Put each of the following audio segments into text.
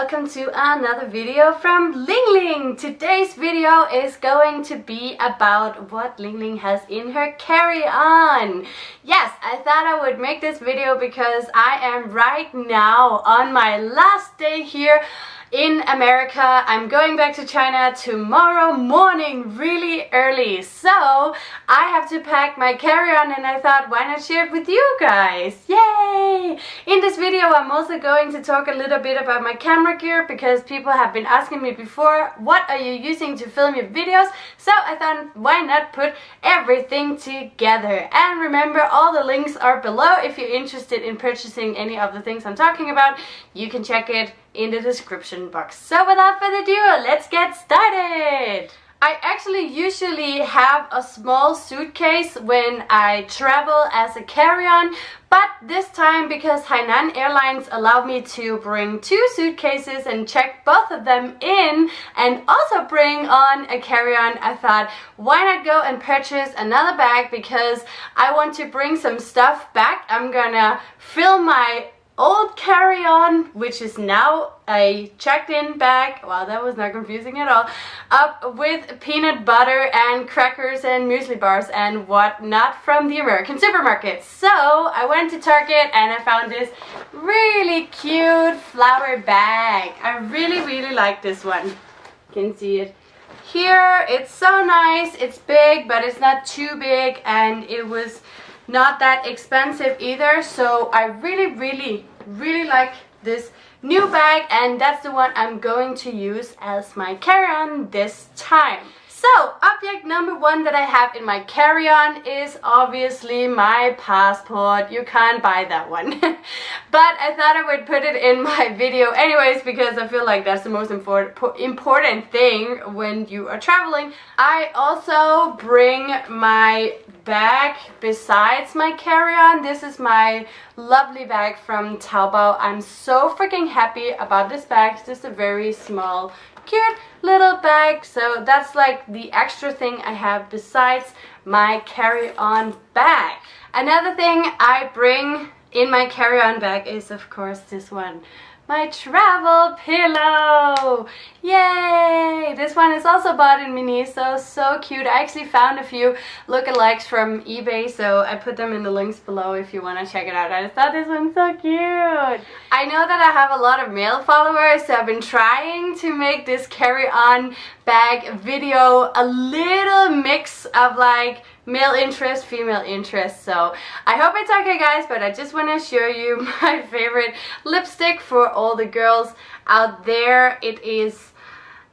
Welcome to another video from Ling Ling. Today's video is going to be about what Ling Ling has in her carry-on. Yes, I thought I would make this video because I am right now on my last day here in America. I'm going back to China tomorrow morning really early. So I have to pack my carry-on and I thought why not share it with you guys. Yay! In this video I'm also going to talk a little bit about my camera gear because people have been asking me before what are you using to film your videos. So I thought why not put everything together. And remember all the links are below if you're interested in purchasing any of the things I'm talking about. You can check it in the description box. So without further ado, let's get started! I actually usually have a small suitcase when I travel as a carry-on but this time because Hainan Airlines allowed me to bring two suitcases and check both of them in and also bring on a carry-on I thought why not go and purchase another bag because I want to bring some stuff back I'm gonna fill my old carry-on, which is now a checked-in bag, wow that was not confusing at all, up with peanut butter and crackers and muesli bars and whatnot from the American supermarket. So I went to Target and I found this really cute flower bag. I really really like this one. You can see it here. It's so nice. It's big but it's not too big and it was not that expensive either so I really really really like this new bag and that's the one I'm going to use as my carry-on this time. So, object number one that I have in my carry-on is obviously my passport. You can't buy that one. but I thought I would put it in my video anyways because I feel like that's the most important important thing when you are traveling. I also bring my bag besides my carry-on. This is my lovely bag from Taobao. I'm so freaking happy about this bag. It's just a very small cute little bag so that's like the extra thing I have besides my carry-on bag another thing I bring in my carry-on bag is of course this one my travel pillow. Yay! This one is also bought in Miniso so so cute. I actually found a few lookalikes from eBay so I put them in the links below if you want to check it out. I thought this one's so cute. I know that I have a lot of male followers so I've been trying to make this carry-on bag video a little mix of like male interest, female interest. So I hope it's okay guys, but I just want to show you my favorite lipstick for all the girls out there. It is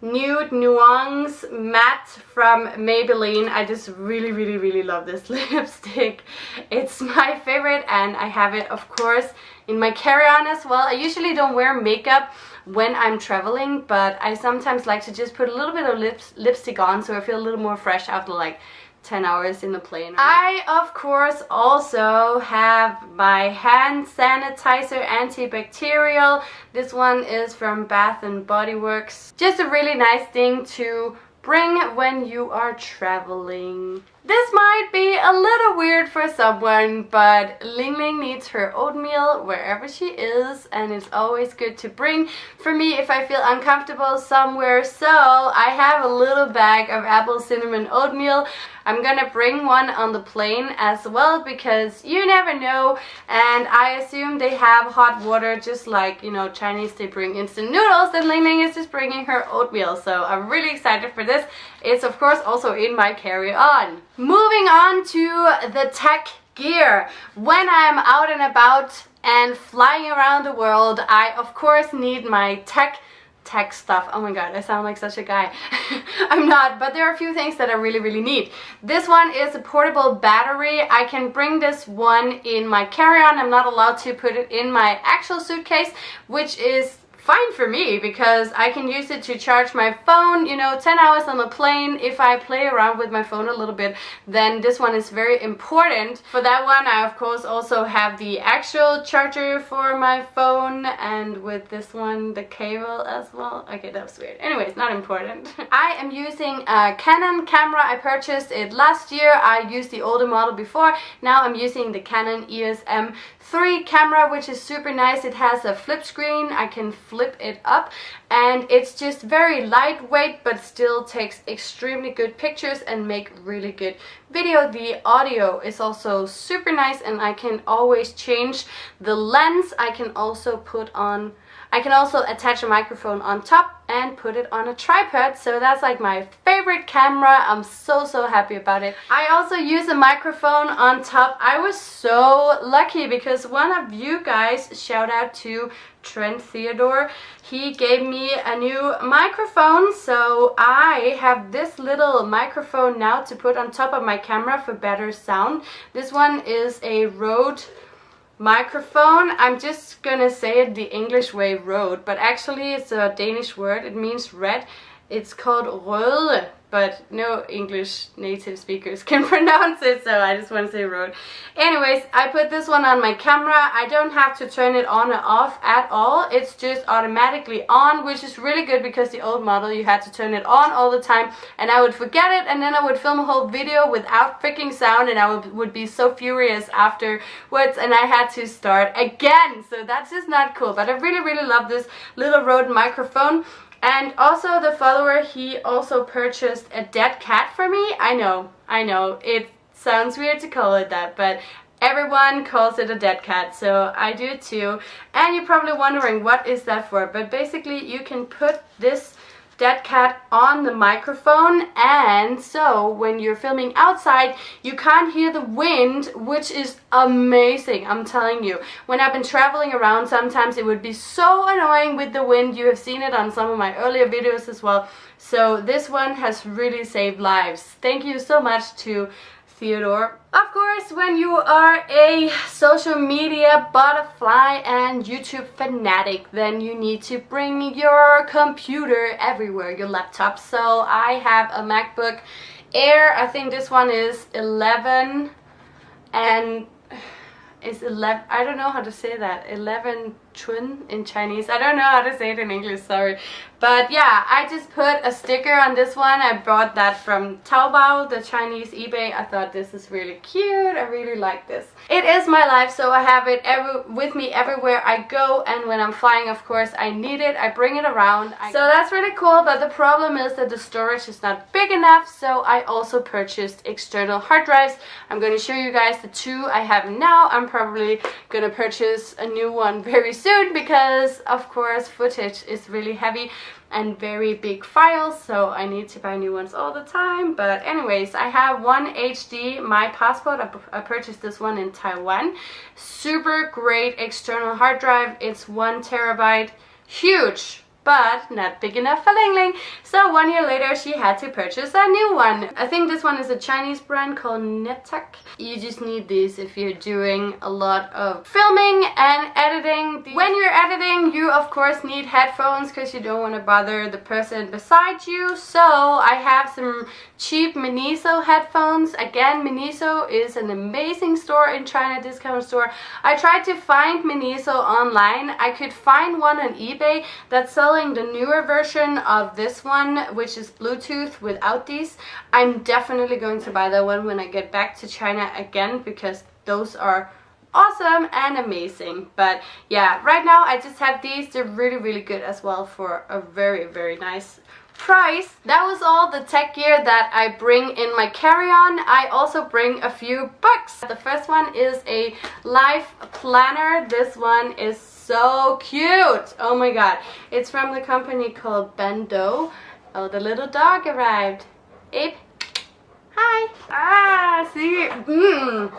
Nude Nuance Matte from Maybelline. I just really, really, really love this lipstick. It's my favorite and I have it, of course, in my carry-on as well. I usually don't wear makeup when I'm traveling, but I sometimes like to just put a little bit of lips, lipstick on so I feel a little more fresh after like 10 hours in the plane. I, of course, also have my hand sanitizer antibacterial. This one is from Bath and Body Works. Just a really nice thing to bring when you are traveling. This might be a little weird for someone, but Ling Ling needs her oatmeal wherever she is and it's always good to bring for me if I feel uncomfortable somewhere. So I have a little bag of apple cinnamon oatmeal. I'm gonna bring one on the plane as well because you never know and I assume they have hot water just like you know Chinese they bring instant noodles and Ling Ling is just bringing her oatmeal so I'm really excited for this. It's of course also in my carry-on. Moving on to the tech gear. When I'm out and about and flying around the world I of course need my tech tech stuff. Oh my god, I sound like such a guy. I'm not, but there are a few things that I really, really need. This one is a portable battery. I can bring this one in my carry-on. I'm not allowed to put it in my actual suitcase, which is fine for me because I can use it to charge my phone, you know, 10 hours on the plane. If I play around with my phone a little bit, then this one is very important. For that one, I of course also have the actual charger for my phone and with this one, the cable as well. Okay, that was weird. Anyways, not important. I am using a Canon camera. I purchased it last year. I used the older model before. Now I'm using the Canon EOS M3 camera, which is super nice. It has a flip screen. I can flip it up and it's just very lightweight but still takes extremely good pictures and make really good video. The audio is also super nice and I can always change the lens. I can also put on I can also attach a microphone on top and put it on a tripod so that's like my favorite camera I'm so so happy about it I also use a microphone on top I was so lucky because one of you guys shout out to Trent Theodore he gave me a new microphone so I have this little microphone now to put on top of my camera for better sound. This one is a Rode microphone. I'm just gonna say it the english way Rode but actually it's a danish word. It means red. It's called røde but no English native speakers can pronounce it, so I just want to say Rode. Anyways, I put this one on my camera. I don't have to turn it on or off at all. It's just automatically on, which is really good because the old model you had to turn it on all the time and I would forget it and then I would film a whole video without freaking sound and I would, would be so furious afterwards and I had to start again. So that's just not cool, but I really, really love this little Rode microphone. And also the follower, he also purchased a dead cat for me. I know, I know, it sounds weird to call it that, but everyone calls it a dead cat, so I do too. And you're probably wondering what is that for, but basically you can put this dead cat on the microphone. And so when you're filming outside you can't hear the wind which is amazing I'm telling you. When I've been traveling around sometimes it would be so annoying with the wind. You have seen it on some of my earlier videos as well. So this one has really saved lives. Thank you so much to Theodore. Of course, when you are a social media butterfly and YouTube fanatic, then you need to bring your computer everywhere, your laptop. So I have a MacBook Air, I think this one is 11 and it's 11, I don't know how to say that, 11 twin in Chinese. I don't know how to say it in English, sorry. But yeah, I just put a sticker on this one. I bought that from Taobao, the Chinese eBay. I thought this is really cute. I really like this. It is my life, so I have it every, with me everywhere I go. And when I'm flying, of course, I need it. I bring it around. I, so that's really cool, but the problem is that the storage is not big enough. So I also purchased external hard drives. I'm going to show you guys the two I have now. I'm probably going to purchase a new one very soon soon because of course footage is really heavy and very big files so I need to buy new ones all the time. But anyways I have one HD my passport. I, I purchased this one in Taiwan. Super great external hard drive. It's one terabyte. Huge but not big enough for Ling Ling. So one year later she had to purchase a new one. I think this one is a Chinese brand called Netac. You just need these if you're doing a lot of filming and editing. When you're editing you of course need headphones because you don't want to bother the person beside you. So I have some cheap Miniso headphones. Again Miniso is an amazing store in China, discount store. I tried to find Miniso online. I could find one on eBay that sells the newer version of this one, which is Bluetooth without these. I'm definitely going to buy that one when I get back to China again because those are awesome and amazing but yeah right now I just have these they're really really good as well for a very very nice price. That was all the tech gear that I bring in my carry-on. I also bring a few books. The first one is a life planner. This one is so cute. Oh my god. It's from the company called ban.do. Oh, the little dog arrived. Abe. Hi. Ah, see? Mmm.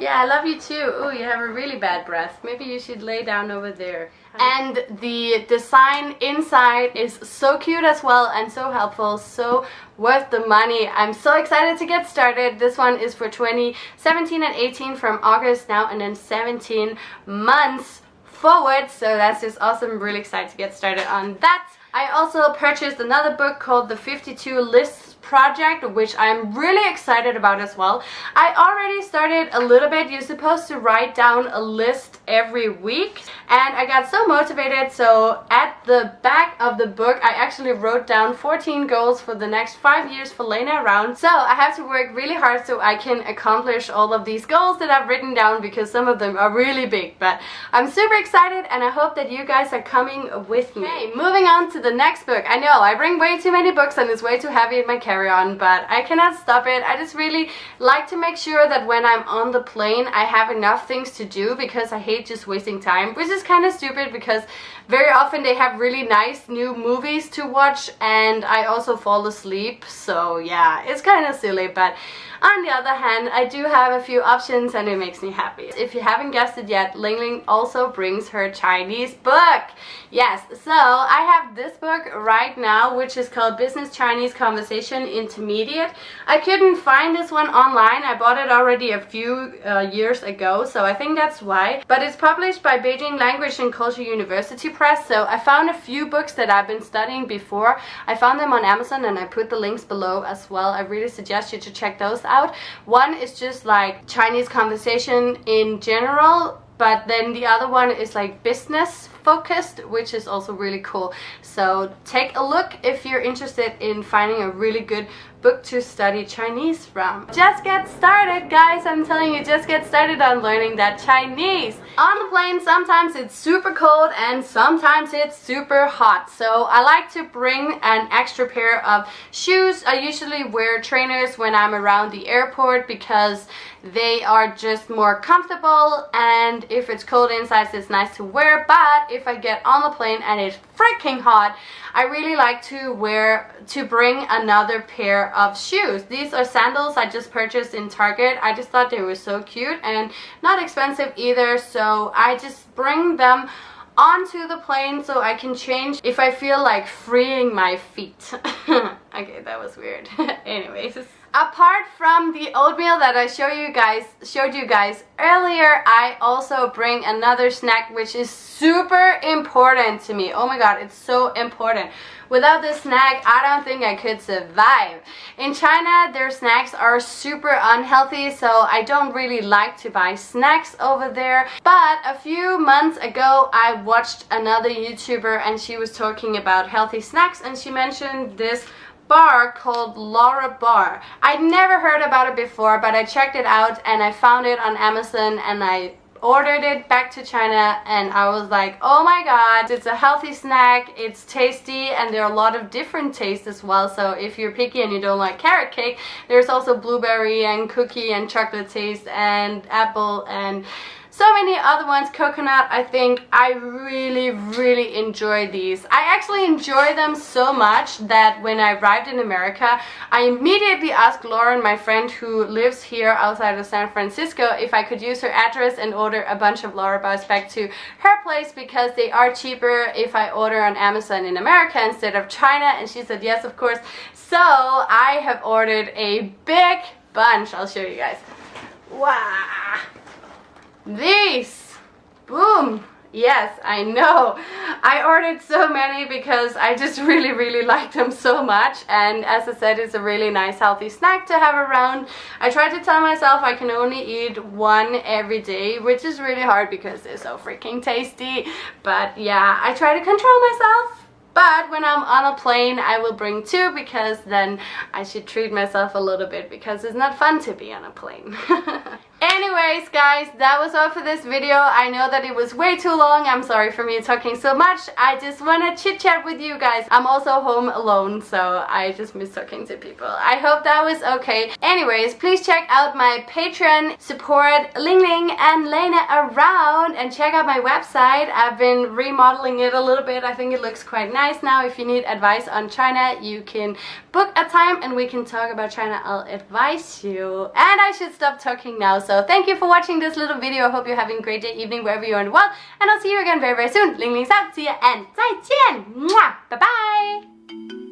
Yeah, I love you too. Oh, you have a really bad breath. Maybe you should lay down over there. And the design inside is so cute as well and so helpful, so worth the money. I'm so excited to get started. This one is for 2017 and 18 from August now and then 17 months forward. So that's just awesome. I'm really excited to get started on that. I also purchased another book called The 52 Lists project which I'm really excited about as well. I already started a little bit. You're supposed to write down a list every week and I got so motivated so at the back of the book I actually wrote down 14 goals for the next five years for Lena around so I have to work really hard so I can accomplish all of these goals that I've written down because some of them are really big but I'm super excited and I hope that you guys are coming with me. Okay, moving on to the next book. I know I bring way too many books and it's way too heavy in my carry-on but I cannot stop it. I just really like to make sure that when I'm on the plane I have enough things to do because I hate just wasting time which is is kind of stupid because very often they have really nice new movies to watch and I also fall asleep so yeah it's kind of silly but on the other hand, I do have a few options and it makes me happy. If you haven't guessed it yet, Ling Ling also brings her Chinese book. Yes, so I have this book right now which is called Business Chinese Conversation Intermediate. I couldn't find this one online. I bought it already a few uh, years ago so I think that's why. But it's published by Beijing Language and Culture University So I found a few books that I've been studying before. I found them on Amazon and I put the links below as well. I really suggest you to check those out. One is just like Chinese conversation in general, but then the other one is like business focused which is also really cool so take a look if you're interested in finding a really good book to study Chinese from. Just get started guys, I'm telling you, just get started on learning that Chinese. On the plane sometimes it's super cold and sometimes it's super hot so I like to bring an extra pair of shoes. I usually wear trainers when I'm around the airport because they are just more comfortable and if it's cold inside it's nice to wear but if I get on the plane and it's freaking hot. I really like to wear to bring another pair of shoes. These are sandals I just purchased in Target. I just thought they were so cute and not expensive either so I just bring them onto the plane so I can change if I feel like freeing my feet. Okay that was weird. Anyways Apart from the oatmeal that I show you guys, showed you guys earlier, I also bring another snack which is super important to me. Oh my god, it's so important. Without this snack, I don't think I could survive. In China, their snacks are super unhealthy, so I don't really like to buy snacks over there. But a few months ago, I watched another YouTuber and she was talking about healthy snacks and she mentioned this bar called Larabar. I'd never heard about it before, but I checked it out and I found it on Amazon and I ordered it back to China and I was like oh my god it's a healthy snack it's tasty and there are a lot of different tastes as well so if you're picky and you don't like carrot cake there's also blueberry and cookie and chocolate taste and apple and so many other ones coconut i think. I really really enjoy these. I actually enjoy them so much that when i arrived in america i immediately asked lauren my friend who lives here outside of san francisco if i could use her address and order a bunch of Larabars back to her place because they are cheaper if i order on amazon in america instead of china. And she said yes of course. So i have ordered a big bunch. I'll show you guys. Wow these! Boom! Yes, I know. I ordered so many because I just really, really like them so much. And as I said, it's a really nice, healthy snack to have around. I try to tell myself I can only eat one every day, which is really hard because they're so freaking tasty. But yeah, I try to control myself. But when I'm on a plane, I will bring two because then I should treat myself a little bit because it's not fun to be on a plane. Anyways, guys, that was all for this video. I know that it was way too long. I'm sorry for me talking so much. I just want to chit chat with you guys. I'm also home alone, so I just miss talking to people. I hope that was okay. Anyways, please check out my Patreon, support Ling Ling and Lena around, and check out my website. I've been remodeling it a little bit. I think it looks quite nice now. If you need advice on China, you can book a time and we can talk about China. I'll advise you. And I should stop talking now. So so thank you for watching this little video. I hope you're having a great day, evening, wherever you are in the world. And I'll see you again very, very soon. Ling Ling's out. See ya and 再见. Bye bye.